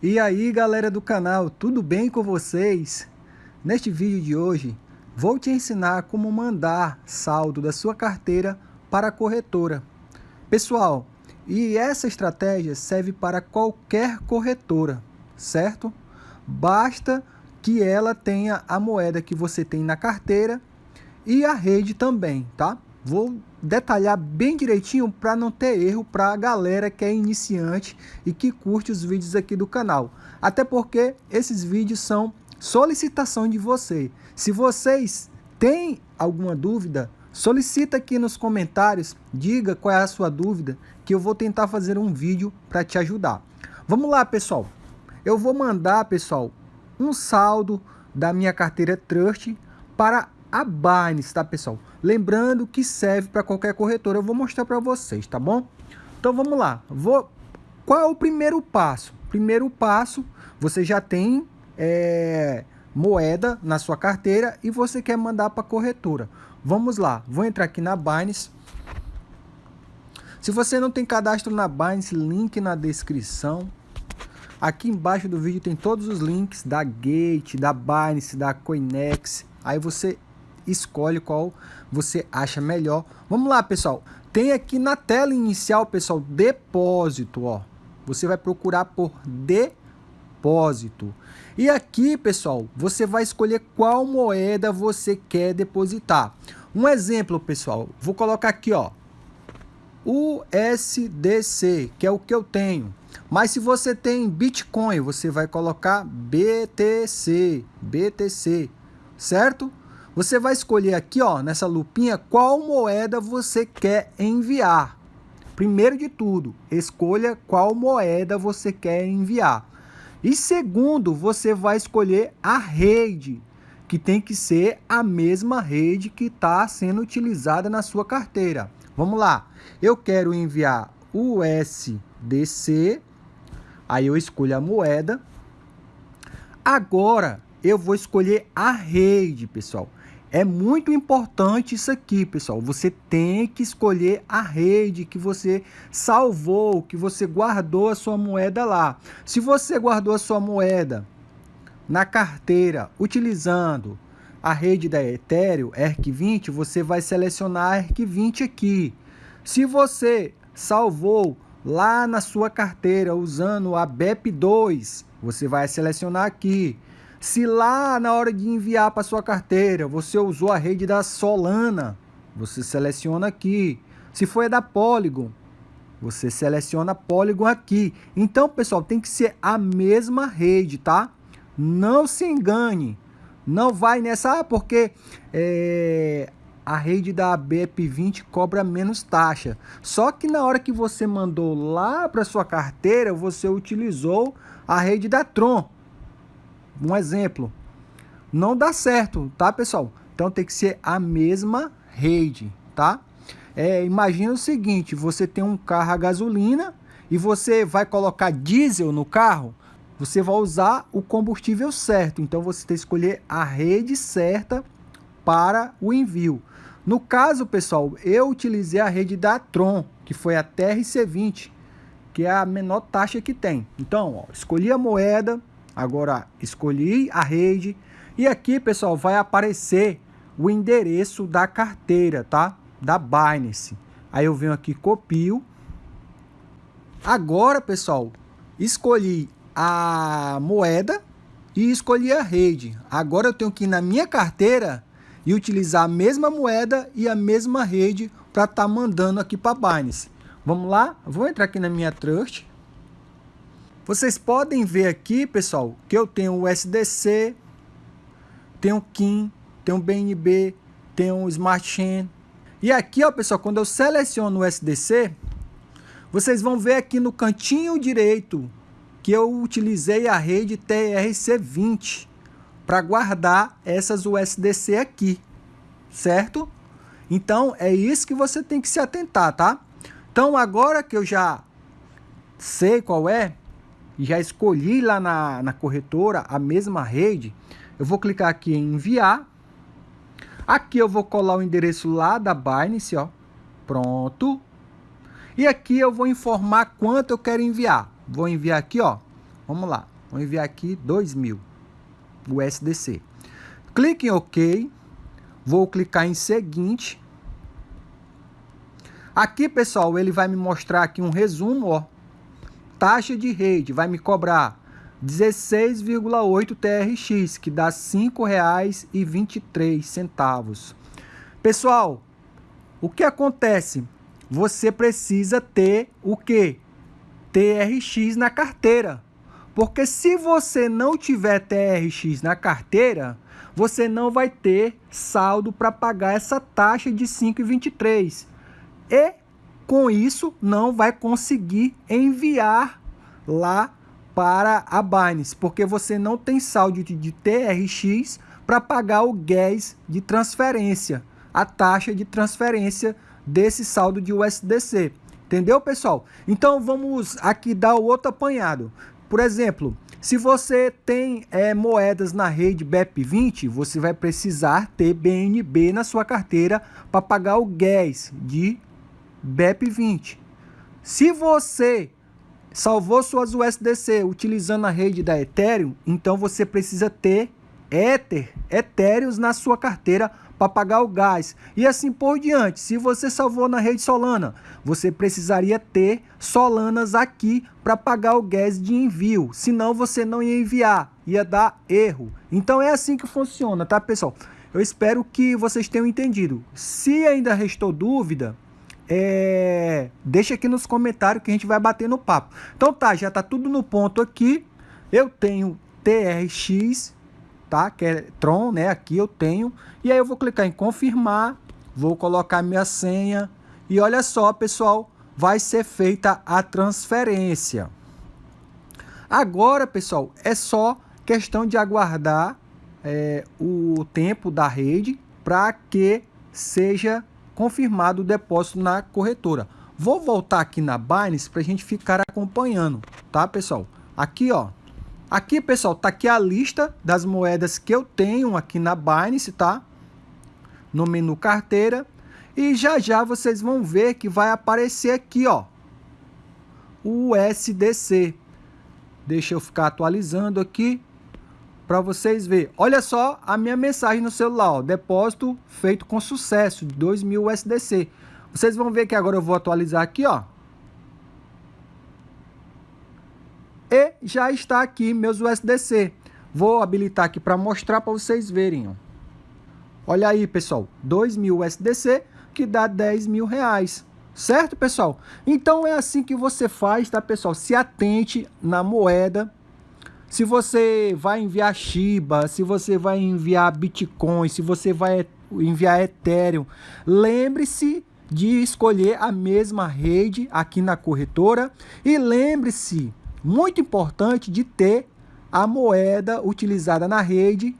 E aí galera do canal, tudo bem com vocês? Neste vídeo de hoje, vou te ensinar como mandar saldo da sua carteira para a corretora. Pessoal, e essa estratégia serve para qualquer corretora, certo? Basta que ela tenha a moeda que você tem na carteira e a rede também, tá? Vou detalhar bem direitinho para não ter erro para a galera que é iniciante e que curte os vídeos aqui do canal. Até porque esses vídeos são solicitação de você. Se vocês têm alguma dúvida, solicita aqui nos comentários, diga qual é a sua dúvida, que eu vou tentar fazer um vídeo para te ajudar. Vamos lá, pessoal. Eu vou mandar, pessoal, um saldo da minha carteira Trust para a Binance, tá pessoal? Lembrando que serve para qualquer corretora, eu vou mostrar para vocês, tá bom? Então vamos lá, vou... qual é o primeiro passo? Primeiro passo, você já tem é, moeda na sua carteira e você quer mandar para corretora. Vamos lá, vou entrar aqui na Binance. Se você não tem cadastro na Binance, link na descrição. Aqui embaixo do vídeo tem todos os links da Gate, da Binance, da Coinex. Aí você escolhe qual você acha melhor. Vamos lá, pessoal. Tem aqui na tela inicial, pessoal, depósito, ó. Você vai procurar por depósito. E aqui, pessoal, você vai escolher qual moeda você quer depositar. Um exemplo, pessoal, vou colocar aqui, ó, USDC, que é o que eu tenho. Mas se você tem Bitcoin, você vai colocar BTC, BTC, certo? Você vai escolher aqui, ó, nessa lupinha, qual moeda você quer enviar. Primeiro de tudo, escolha qual moeda você quer enviar. E segundo, você vai escolher a rede, que tem que ser a mesma rede que está sendo utilizada na sua carteira. Vamos lá, eu quero enviar USDC, aí eu escolho a moeda. Agora, eu vou escolher a rede, pessoal. É muito importante isso aqui, pessoal. Você tem que escolher a rede que você salvou, que você guardou a sua moeda lá. Se você guardou a sua moeda na carteira utilizando a rede da Ethereum, ERC20, você vai selecionar a ERC20 aqui. Se você salvou lá na sua carteira usando a BEP2, você vai selecionar aqui. Se lá na hora de enviar para sua carteira você usou a rede da Solana, você seleciona aqui. Se foi da Polygon, você seleciona Polygon aqui. Então, pessoal, tem que ser a mesma rede, tá? Não se engane. Não vai nessa, ah, porque é, a rede da BEP20 cobra menos taxa. Só que na hora que você mandou lá para sua carteira, você utilizou a rede da Tron um exemplo, não dá certo, tá, pessoal? Então tem que ser a mesma rede, tá? É, imagina o seguinte, você tem um carro a gasolina e você vai colocar diesel no carro, você vai usar o combustível certo. Então você tem que escolher a rede certa para o envio. No caso, pessoal, eu utilizei a rede da Tron, que foi a TRC20, que é a menor taxa que tem. Então, ó, escolhi a moeda, Agora escolhi a rede e aqui, pessoal, vai aparecer o endereço da carteira, tá? Da Binance. Aí eu venho aqui, copio. Agora, pessoal, escolhi a moeda e escolhi a rede. Agora eu tenho que ir na minha carteira e utilizar a mesma moeda e a mesma rede para estar tá mandando aqui para Binance. Vamos lá? Vou entrar aqui na minha Trust. Vocês podem ver aqui, pessoal, que eu tenho o SDC, tenho KIM, tenho BNB, tenho Smart Chain. E aqui, ó, pessoal, quando eu seleciono o SDC, vocês vão ver aqui no cantinho direito que eu utilizei a rede TRC20 para guardar essas USDC aqui, certo? Então, é isso que você tem que se atentar, tá? Então, agora que eu já sei qual é, já escolhi lá na, na corretora a mesma rede, eu vou clicar aqui em enviar. Aqui eu vou colar o endereço lá da Binance, ó. Pronto. E aqui eu vou informar quanto eu quero enviar. Vou enviar aqui, ó, Vamos lá. Vou enviar aqui 2.000 USDC. Clique em OK. Vou clicar em seguinte. Aqui, pessoal, ele vai me mostrar aqui um resumo, ó. Taxa de rede vai me cobrar 16,8 TRX, que dá R$ 5,23. Pessoal, o que acontece? Você precisa ter o que? TRX na carteira. Porque se você não tiver TRX na carteira, você não vai ter saldo para pagar essa taxa de 5,23. E com isso não vai conseguir enviar lá para a Binance, porque você não tem saldo de, TRX para pagar o gas de transferência, a taxa de transferência desse saldo de USDC. Entendeu, pessoal? Então vamos aqui dar o outro apanhado. Por exemplo, se você tem é, moedas na rede BEP20, você vai precisar ter BNB na sua carteira para pagar o gas de BEP20. Se você salvou suas USDC utilizando a rede da Ethereum, então você precisa ter Ether, Ethereum na sua carteira para pagar o gás. E assim por diante. Se você salvou na rede Solana, você precisaria ter Solanas aqui para pagar o gás de envio. Senão você não ia enviar, ia dar erro. Então é assim que funciona, tá, pessoal? Eu espero que vocês tenham entendido. Se ainda restou dúvida, é... deixa aqui nos comentários que a gente vai bater no papo. Então tá, já tá tudo no ponto aqui. Eu tenho TRX tá? Que é Tron, né? Aqui eu tenho. E aí eu vou clicar em confirmar, vou colocar minha senha e olha só, pessoal, vai ser feita a transferência. Agora, pessoal, é só questão de aguardar é, o tempo da rede para que seja confirmado o depósito na corretora. Vou voltar aqui na Binance para a gente ficar acompanhando, tá, pessoal? Aqui, ó, Aqui, pessoal, tá aqui a lista das moedas que eu tenho aqui na Binance, tá? No menu carteira. E já já vocês vão ver que vai aparecer aqui, ó. O USDC. Deixa eu ficar atualizando aqui para vocês verem. Olha só a minha mensagem no celular, ó. Depósito feito com sucesso, de 2.000 USDC. Vocês vão ver que agora eu vou atualizar aqui, ó. E já está aqui meus USDC. Vou habilitar aqui para mostrar para vocês verem. Ó. Olha aí, pessoal, 2 mil USDC que dá 10 mil reais. Certo, pessoal? Então é assim que você faz, tá, pessoal? Se atente na moeda. Se você vai enviar Shiba, se você vai enviar Bitcoin, se você vai enviar Ethereum, lembre-se de escolher a mesma rede aqui na corretora e lembre-se muito importante de ter a moeda utilizada na rede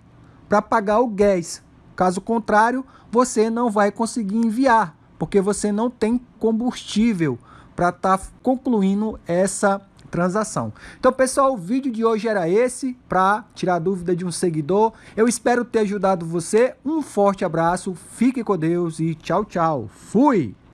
para pagar o gás. Caso contrário, você não vai conseguir enviar, porque você não tem combustível para estar tá concluindo essa transação. Então, pessoal, o vídeo de hoje era esse, para tirar dúvida de um seguidor. Eu espero ter ajudado você. Um forte abraço, fique com Deus e tchau, tchau. Fui!